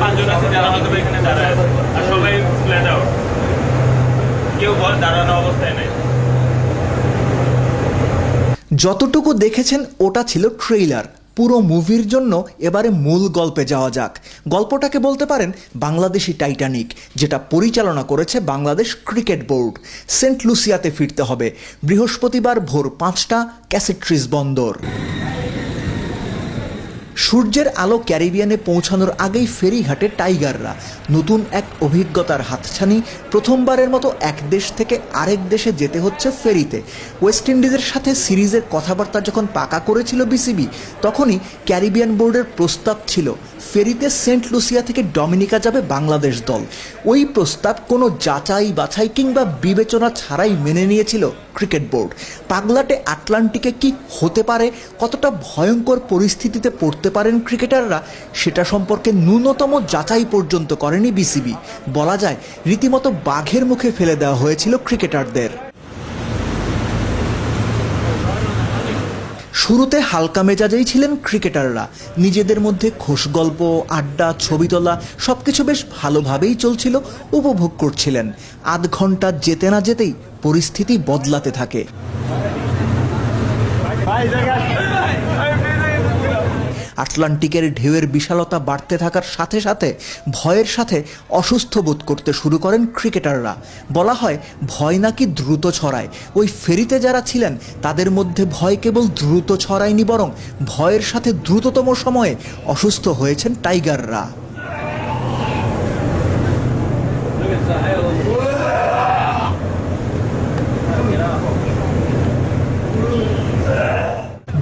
পাঁচজন আছে যারা হয়তো এখানে দাঁড়ায় আছে। আর সবাই ফ্ল্যাট আউট কেউ বল দাঁড়ানো অবস্থায় নেই। যতটুকু দেখেছেন, ওটা ছিল ট্রেইলার পুরো মুভির জন্য এবারে মূল গল্পে যাওয়া যাক। গল্পটাকে বলতে পারেন বাংলাদেশি টাইটানিক যেটা পরিচালনা করেছে বাংলাদেশ ক্রিকেট বোর্ড। সেন্ট লুসিয়াতে ফিরতে হবে। বৃহস্পতিবার ভোর পাঁচটা ক্যাসেট্রিজ বন্দর। সূর্যের আলো ক্যারিবিয়ানে পৌঁছানোর আগেই ফেরিঘাটে টাইগাররা। নতুন এক অভিজ্ঞতার হাতছানি, প্রথমবারের মতো এক দেশ থেকে আরেক দেশে যেতে হচ্ছে ফেরিতে। ওয়েস্ট ইন্ডিজের সাথে সিরিজের কথাবার্তা যখন পাকা করেছিল বিসিবি, তখনই ক্যারিবিয়ান বোর্ডের প্রস্তাব ছিল, ফেরিতে সেন্ট লুসিয়া থেকে ডমিনিকা যাবে বাংলাদেশ দল। ওই প্রস্তাব কোনো যাচাই বাছাই কিংবা বিবেচনা ছাড়াই মেনে নিয়েছিল ক্রিকেট বোর্ড। পাগলাটে আটলান্টিকে কি হতে পারে? কতটা ভয়ঙ্কর পরিস্থিতিতে পড়তে পারেন ক্রিকেটাররা? সেটা সম্পর্কে ন্যূনতম যাচাই পর্যন্ত করেনি বিসিবি। বলা যায়, রীতিমতো বাঘের মুখে ফেলে দেওয়া হয়েছিল ক্রিকেটারদের। শুরুতে হালকা মেজাজেই ছিলেন ক্রিকেটাররা। নিজেদের মধ্যে খোশ গল্প, আড্ডা, ছবি তোলা, সবকিছু বেশ ভালোভাবেই চলছিল, উপভোগ করছিলেন। আধ ঘণ্টা যেতে না যেতেই পরিস্থিতি বদলাতে থাকে। আটলান্টিকের ঢেউয়ের বিশালতা বাড়তে থাকার সাথে সাথে ভয়ের সাথে অসুস্থ বোধ করতে শুরু করেন ক্রিকেটাররা। বলা হয়, ভয় নাকি দ্রুত ছড়ায়। ওই ফেরিতে যারা ছিলেন, তাদের মধ্যে ভয় কেবল দ্রুত ছড়ায়নি বরং ভয়ের সাথে দ্রুততম সময়ে অসুস্থ হয়েছেন টাইগাররা।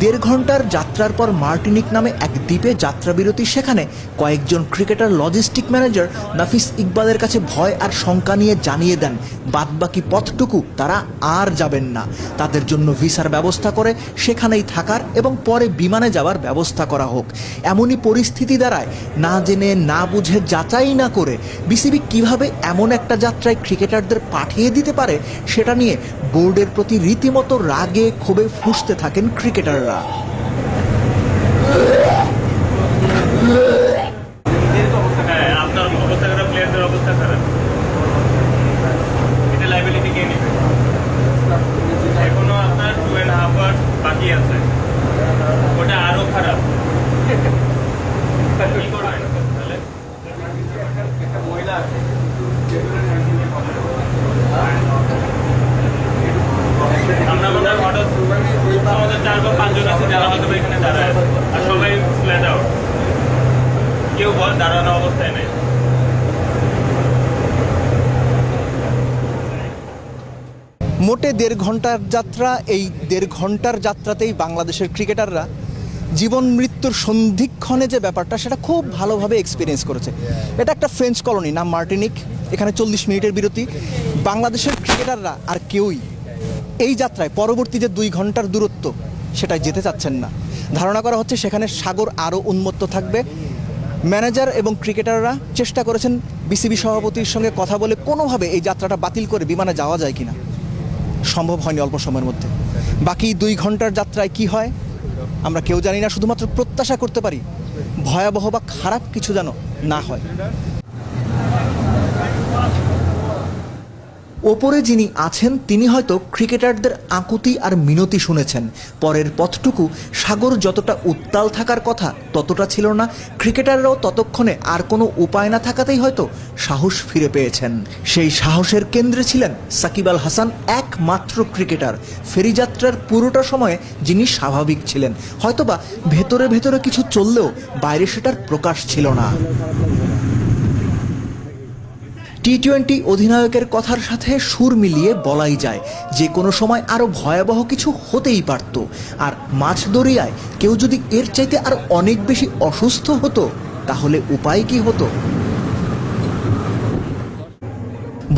দেড় ঘণ্টার যাত্রার পর মার্টিনিক নামে এক দ্বীপে যাত্রাবিরতি সেখানে কয়েকজন ক্রিকেটার লজিস্টিক ম্যানেজার নাফিস ইকবালের কাছে ভয় আর শঙ্কা নিয়ে জানিয়ে দেন, বাদবাকি পথটুকু তারা আর যাবেন না। তাদের জন্য ভিসার ব্যবস্থা করে সেখানেই থাকার এবং পরে বিমানে যাওয়ার ব্যবস্থা করা হোক। এমনই পরিস্থিতি দাঁড়ায়, না জেনে না বুঝে যাচাই না করে বিসিবি কীভাবে এমন একটা যাত্রায় ক্রিকেটারদের পাঠিয়ে দিতে পারে, সেটা নিয়ে বোর্ডের প্রতি রীতিমতো রাগে ক্ষোভে ফুঁসতে থাকেন ক্রিকেটাররা। আওয়ার্স বাকি আছে ওটা আরও খারাপ কি করবেন তাহলে আমরা মনে হয় হঠাৎ আমাদের চার বা পাঁচজন আছে যারা হয়তো বা এখানে দাঁড়ায় আছে আর সবাই ফ্ল্যাট আউট কেউ বল দাঁড়ানো অবস্থায় নেই মোটে দেড় ঘণ্টার যাত্রা, এই দেড় ঘণ্টার যাত্রাতেই বাংলাদেশের ক্রিকেটাররা জীবন মৃত্যুর সন্ধিক্ষণে যে ব্যাপারটা, সেটা খুব ভালোভাবে এক্সপিরিয়েন্স করেছে। এটা একটা ফ্রেঞ্চ কলোনি নাম মার্টিনিক এখানে চল্লিশ মিনিটের বিরতি। বাংলাদেশের ক্রিকেটাররা আর কেউই এই যাত্রায় পরবর্তী যে দুই ঘণ্টার দূরত্ব সেটাই যেতে চাচ্ছেন না। ধারণা করা হচ্ছে সেখানে সাগর আরও উন্মত্ত থাকবে। ম্যানেজার এবং ক্রিকেটাররা চেষ্টা করেছেন বিসিবি সভাপতির সঙ্গে কথা বলে কোনোভাবে এই যাত্রাটা বাতিল করে বিমানে যাওয়া যায় কিনা। সম্ভব হয়নি অল্প সময়ের মধ্যে। বাকি দুই ঘণ্টার যাত্রায় কি হয়, আমরা কেউ জানি না, শুধুমাত্র প্রত্যাশা করতে পারি, ভয়াবহ বা খারাপ কিছু যেন না হয়। ওপরে যিনি আছেন, তিনি হয়তো ক্রিকেটারদের আকুতি আর মিনতি শুনেছেন। পরের পথটুকু সাগর যতটা উত্তাল থাকার কথা ততটা ছিল না, ক্রিকেটাররাও ততক্ষণে আর কোনো উপায় না থাকাতেই হয়তো সাহস ফিরে পেয়েছেন। সেই সাহসের কেন্দ্রে ছিলেন সাকিব আল হাসান, একমাত্র ক্রিকেটার। ফেরিযাত্রার পুরোটা সময়ে যিনি স্বাভাবিক ছিলেন। হয়তোবা ভেতরে ভেতরে কিছু চললেও বাইরে সেটার প্রকাশ ছিল না। টি টোয়েন্টি অধিনায়কের কথার সাথে সুর মিলিয়ে বলাই যায়, যে কোনো সময় আরও ভয়াবহ কিছু হতেই পারত। আর মাছ দরিয়ায় কেউ যদি এর চাইতে আর অনেক বেশি অসুস্থ হতো, তাহলে উপায় কি হতো?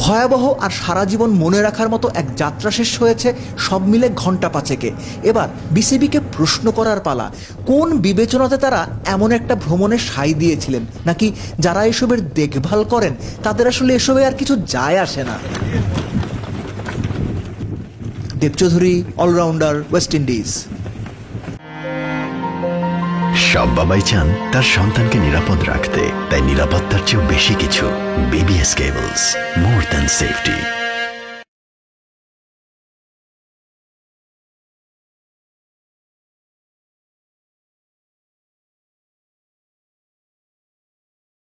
ভয়াবহ আর সারা জীবন মনে রাখার মতো এক যাত্রা শেষ হয়েছে সব মিলে ঘণ্টা পাঁচেকে। এবার বিসিবিকে প্রশ্ন করার পালা। কোন বিবেচনাতে তারা এমন একটা ভ্রমণে সাই দিয়েছিলেন? নাকি যারা এসবের দেখভাল করেন, তাদের আসলে এসবে আর কিছু যায় আসে না? দেবচৌধুরী অলরাউন্ডার ওয়েস্ট ইন্ডিজ সব বাবাই চান তার সন্তানকে নিরাপদ রাখতে, তাই নিরাপত্তার চেয়েও বেশি কিছু BBS cables more than safety